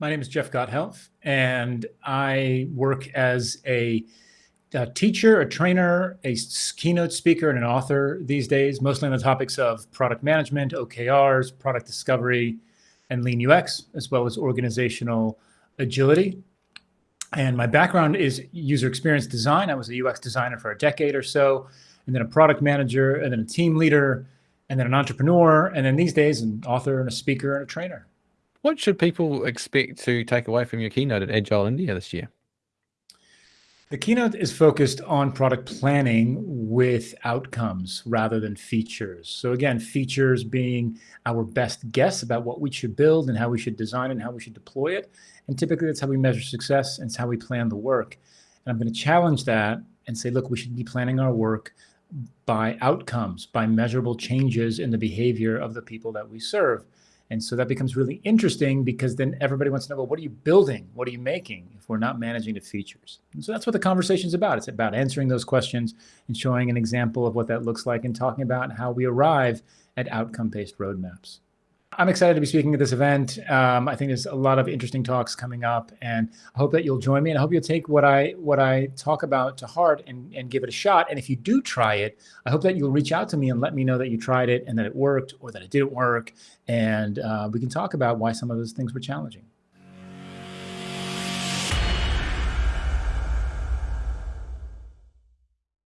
My name is Jeff Gothelf, and I work as a, a, teacher, a trainer, a keynote speaker, and an author these days, mostly on the topics of product management, OKRs, product discovery, and lean UX, as well as organizational agility. And my background is user experience design. I was a UX designer for a decade or so, and then a product manager, and then a team leader, and then an entrepreneur, and then these days, an author and a speaker and a trainer. What should people expect to take away from your keynote at Agile India this year? The keynote is focused on product planning with outcomes rather than features. So again, features being our best guess about what we should build and how we should design and how we should deploy it. And typically that's how we measure success and it's how we plan the work. And I'm going to challenge that and say, look, we should be planning our work by outcomes, by measurable changes in the behavior of the people that we serve. And so that becomes really interesting because then everybody wants to know, well, what are you building? What are you making if we're not managing the features? And so that's what the conversation is about. It's about answering those questions and showing an example of what that looks like and talking about how we arrive at outcome-based roadmaps. I'm excited to be speaking at this event. Um, I think there's a lot of interesting talks coming up, and I hope that you'll join me. And I hope you'll take what I what I talk about to heart and, and give it a shot. And if you do try it, I hope that you'll reach out to me and let me know that you tried it and that it worked or that it didn't work, and uh, we can talk about why some of those things were challenging.